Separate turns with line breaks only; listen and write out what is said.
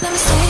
Let me see.